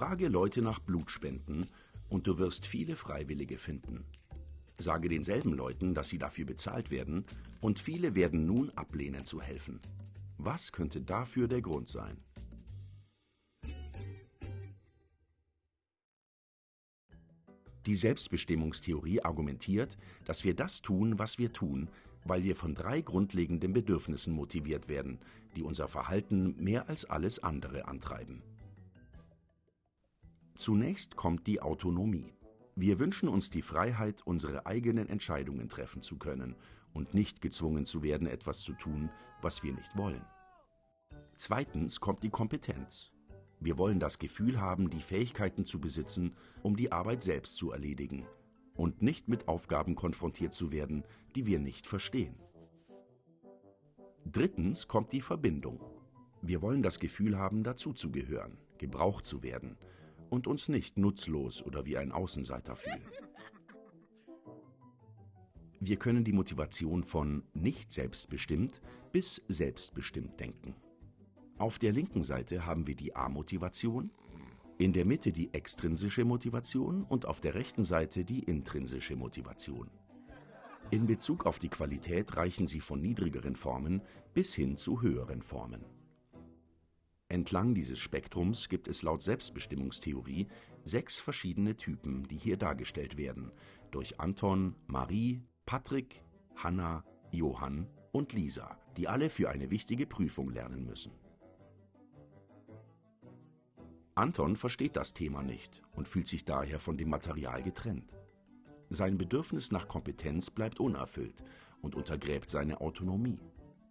Frage Leute nach Blutspenden und du wirst viele Freiwillige finden. Sage denselben Leuten, dass sie dafür bezahlt werden, und viele werden nun ablehnen zu helfen. Was könnte dafür der Grund sein? Die Selbstbestimmungstheorie argumentiert, dass wir das tun, was wir tun, weil wir von drei grundlegenden Bedürfnissen motiviert werden, die unser Verhalten mehr als alles andere antreiben. Zunächst kommt die Autonomie. Wir wünschen uns die Freiheit, unsere eigenen Entscheidungen treffen zu können und nicht gezwungen zu werden, etwas zu tun, was wir nicht wollen. Zweitens kommt die Kompetenz. Wir wollen das Gefühl haben, die Fähigkeiten zu besitzen, um die Arbeit selbst zu erledigen und nicht mit Aufgaben konfrontiert zu werden, die wir nicht verstehen. Drittens kommt die Verbindung. Wir wollen das Gefühl haben, dazuzugehören, gebraucht zu werden und uns nicht nutzlos oder wie ein Außenseiter fühlen. Wir können die Motivation von nicht selbstbestimmt bis selbstbestimmt denken. Auf der linken Seite haben wir die A-Motivation, in der Mitte die extrinsische Motivation und auf der rechten Seite die intrinsische Motivation. In Bezug auf die Qualität reichen sie von niedrigeren Formen bis hin zu höheren Formen. Entlang dieses Spektrums gibt es laut Selbstbestimmungstheorie sechs verschiedene Typen, die hier dargestellt werden, durch Anton, Marie, Patrick, Hanna, Johann und Lisa, die alle für eine wichtige Prüfung lernen müssen. Anton versteht das Thema nicht und fühlt sich daher von dem Material getrennt. Sein Bedürfnis nach Kompetenz bleibt unerfüllt und untergräbt seine Autonomie,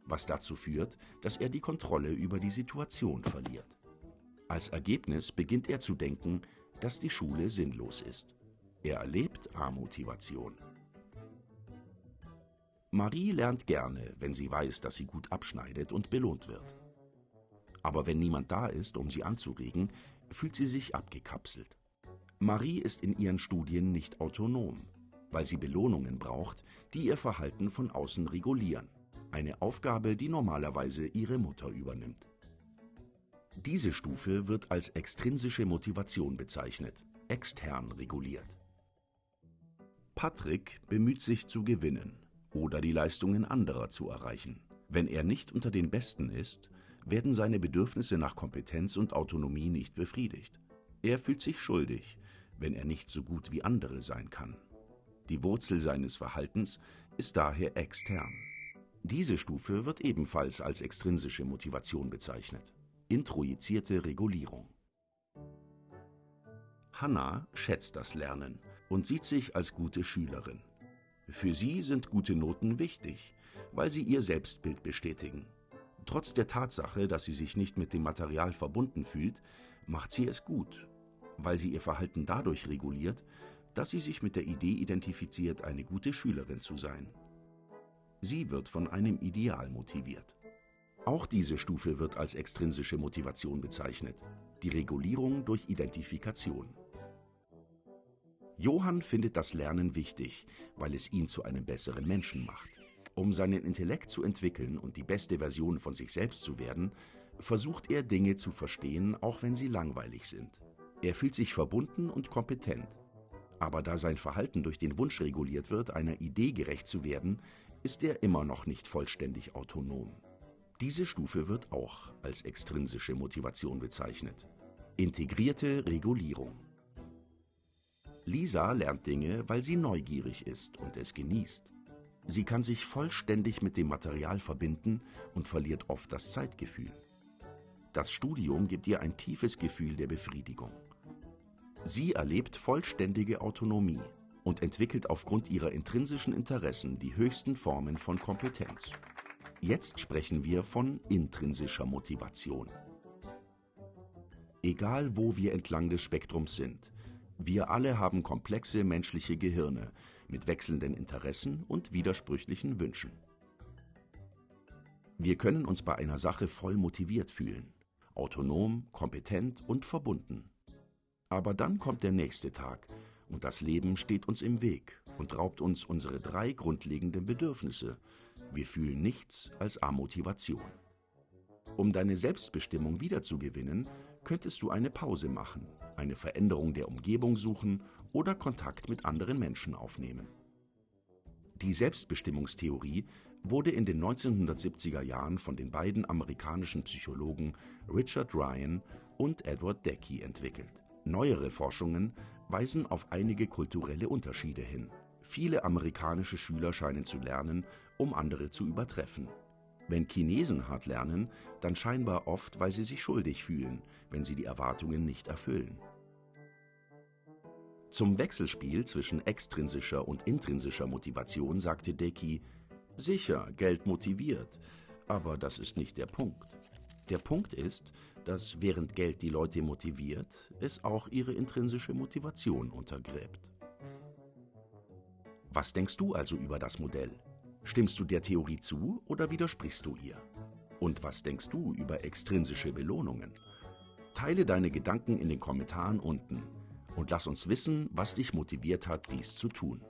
was dazu führt, dass er die Kontrolle über die Situation verliert. Als Ergebnis beginnt er zu denken, dass die Schule sinnlos ist. Er erlebt Amotivation. Marie lernt gerne, wenn sie weiß, dass sie gut abschneidet und belohnt wird. Aber wenn niemand da ist, um sie anzuregen, fühlt sie sich abgekapselt. Marie ist in ihren Studien nicht autonom, weil sie Belohnungen braucht, die ihr Verhalten von außen regulieren. Eine Aufgabe, die normalerweise ihre Mutter übernimmt. Diese Stufe wird als extrinsische Motivation bezeichnet, extern reguliert. Patrick bemüht sich zu gewinnen oder die Leistungen anderer zu erreichen. Wenn er nicht unter den Besten ist, werden seine Bedürfnisse nach Kompetenz und Autonomie nicht befriedigt. Er fühlt sich schuldig, wenn er nicht so gut wie andere sein kann. Die Wurzel seines Verhaltens ist daher extern. Diese Stufe wird ebenfalls als extrinsische Motivation bezeichnet. Introjizierte Regulierung. Hannah schätzt das Lernen und sieht sich als gute Schülerin. Für sie sind gute Noten wichtig, weil sie ihr Selbstbild bestätigen. Trotz der Tatsache, dass sie sich nicht mit dem Material verbunden fühlt, macht sie es gut, weil sie ihr Verhalten dadurch reguliert, dass sie sich mit der Idee identifiziert, eine gute Schülerin zu sein. Sie wird von einem Ideal motiviert. Auch diese Stufe wird als extrinsische Motivation bezeichnet, die Regulierung durch Identifikation. Johann findet das Lernen wichtig, weil es ihn zu einem besseren Menschen macht. Um seinen Intellekt zu entwickeln und die beste Version von sich selbst zu werden, versucht er Dinge zu verstehen, auch wenn sie langweilig sind. Er fühlt sich verbunden und kompetent. Aber da sein Verhalten durch den Wunsch reguliert wird, einer Idee gerecht zu werden, ist er immer noch nicht vollständig autonom. Diese Stufe wird auch als extrinsische Motivation bezeichnet. Integrierte Regulierung. Lisa lernt Dinge, weil sie neugierig ist und es genießt. Sie kann sich vollständig mit dem Material verbinden und verliert oft das Zeitgefühl. Das Studium gibt ihr ein tiefes Gefühl der Befriedigung. Sie erlebt vollständige Autonomie und entwickelt aufgrund ihrer intrinsischen Interessen die höchsten Formen von Kompetenz. Jetzt sprechen wir von intrinsischer Motivation. Egal wo wir entlang des Spektrums sind, wir alle haben komplexe menschliche Gehirne, mit wechselnden Interessen und widersprüchlichen Wünschen. Wir können uns bei einer Sache voll motiviert fühlen, autonom, kompetent und verbunden. Aber dann kommt der nächste Tag und das Leben steht uns im Weg und raubt uns unsere drei grundlegenden Bedürfnisse. Wir fühlen nichts als Amotivation. Um deine Selbstbestimmung wiederzugewinnen, könntest du eine Pause machen, eine Veränderung der Umgebung suchen oder Kontakt mit anderen Menschen aufnehmen. Die Selbstbestimmungstheorie wurde in den 1970er Jahren von den beiden amerikanischen Psychologen Richard Ryan und Edward Deci entwickelt. Neuere Forschungen weisen auf einige kulturelle Unterschiede hin. Viele amerikanische Schüler scheinen zu lernen, um andere zu übertreffen. Wenn Chinesen hart lernen, dann scheinbar oft, weil sie sich schuldig fühlen, wenn sie die Erwartungen nicht erfüllen. Zum Wechselspiel zwischen extrinsischer und intrinsischer Motivation sagte Deki, sicher, Geld motiviert, aber das ist nicht der Punkt. Der Punkt ist, dass während Geld die Leute motiviert, es auch ihre intrinsische Motivation untergräbt. Was denkst du also über das Modell? Stimmst du der Theorie zu oder widersprichst du ihr? Und was denkst du über extrinsische Belohnungen? Teile deine Gedanken in den Kommentaren unten und lass uns wissen, was dich motiviert hat, dies zu tun.